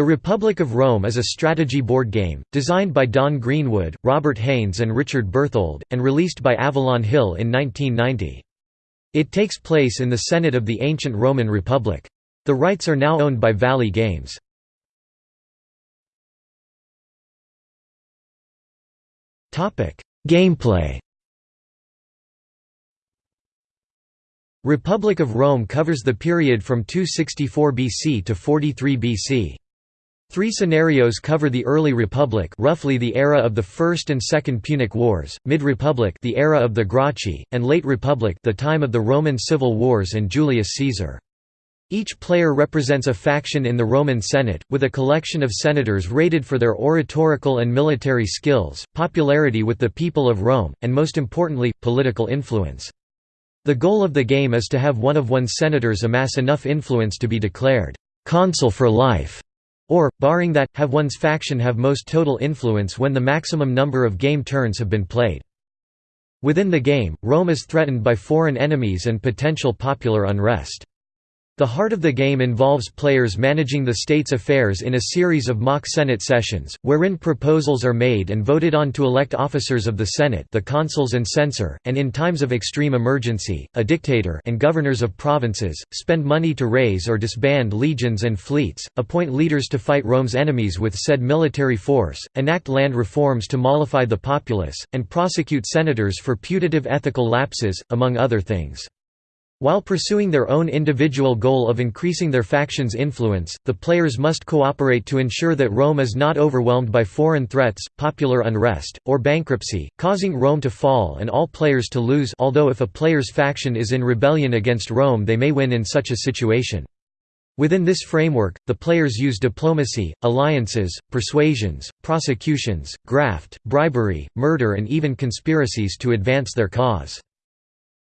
The Republic of Rome is a strategy board game, designed by Don Greenwood, Robert Haynes and Richard Berthold, and released by Avalon Hill in 1990. It takes place in the Senate of the ancient Roman Republic. The rights are now owned by Valley Games. Gameplay Republic of Rome covers the period from 264 BC to 43 BC. Three scenarios cover the early Republic roughly the era of the First and Second Punic Wars, Mid-Republic the era of the Gracchi, and Late Republic the time of the Roman Civil Wars and Julius Caesar. Each player represents a faction in the Roman Senate, with a collection of senators rated for their oratorical and military skills, popularity with the people of Rome, and most importantly, political influence. The goal of the game is to have one of one's senators amass enough influence to be declared consul for life or, barring that, have one's faction have most total influence when the maximum number of game turns have been played. Within the game, Rome is threatened by foreign enemies and potential popular unrest. The heart of the game involves players managing the state's affairs in a series of mock Senate sessions, wherein proposals are made and voted on to elect officers of the Senate the consuls and censor, and in times of extreme emergency, a dictator and governors of provinces, spend money to raise or disband legions and fleets, appoint leaders to fight Rome's enemies with said military force, enact land reforms to mollify the populace, and prosecute senators for putative ethical lapses, among other things. While pursuing their own individual goal of increasing their faction's influence, the players must cooperate to ensure that Rome is not overwhelmed by foreign threats, popular unrest, or bankruptcy, causing Rome to fall and all players to lose although if a player's faction is in rebellion against Rome they may win in such a situation. Within this framework, the players use diplomacy, alliances, persuasions, prosecutions, graft, bribery, murder and even conspiracies to advance their cause.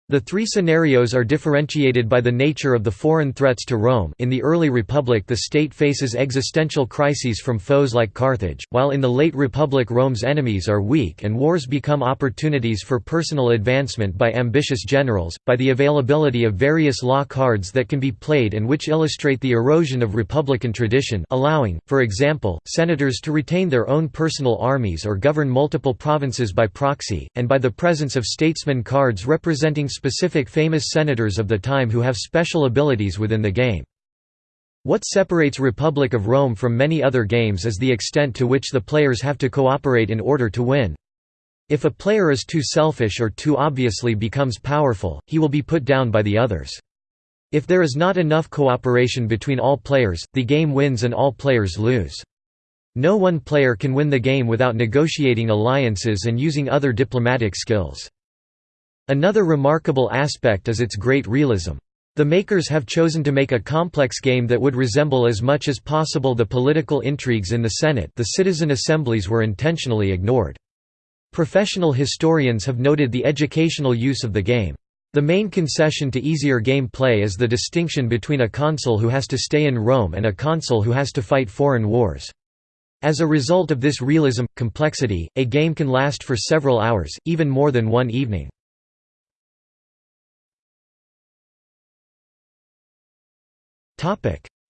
The three scenarios are differentiated by the nature of the foreign threats to Rome. In the early Republic the state faces existential crises from foes like Carthage, while in the late Republic Rome's enemies are weak and wars become opportunities for personal advancement by ambitious generals, by the availability of various law cards that can be played and which illustrate the erosion of Republican tradition allowing, for example, senators to retain their own personal armies or govern multiple provinces by proxy, and by the presence of statesman cards representing specific famous senators of the time who have special abilities within the game. What separates Republic of Rome from many other games is the extent to which the players have to cooperate in order to win. If a player is too selfish or too obviously becomes powerful, he will be put down by the others. If there is not enough cooperation between all players, the game wins and all players lose. No one player can win the game without negotiating alliances and using other diplomatic skills. Another remarkable aspect is its great realism. The makers have chosen to make a complex game that would resemble as much as possible the political intrigues in the Senate the citizen assemblies were intentionally ignored. Professional historians have noted the educational use of the game. The main concession to easier game play is the distinction between a consul who has to stay in Rome and a consul who has to fight foreign wars. As a result of this realism, complexity, a game can last for several hours, even more than one evening.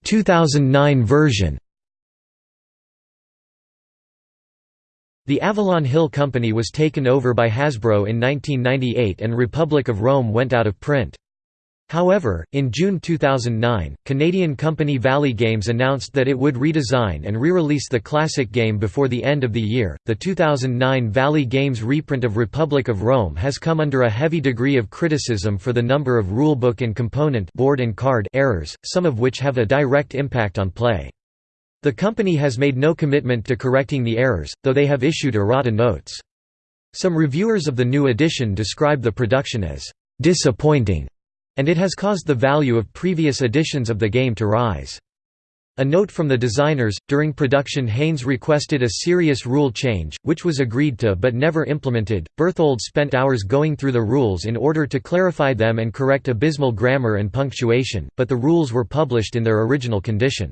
2009 version The Avalon Hill Company was taken over by Hasbro in 1998 and Republic of Rome went out of print. However, in June 2009, Canadian company Valley Games announced that it would redesign and re-release the classic game before the end of the year. The 2009 Valley Games reprint of Republic of Rome has come under a heavy degree of criticism for the number of rulebook and component board and card errors, some of which have a direct impact on play. The company has made no commitment to correcting the errors, though they have issued errata notes. Some reviewers of the new edition describe the production as disappointing and it has caused the value of previous editions of the game to rise. A note from the designers, during production Haynes requested a serious rule change, which was agreed to but never implemented. Berthold spent hours going through the rules in order to clarify them and correct abysmal grammar and punctuation, but the rules were published in their original condition.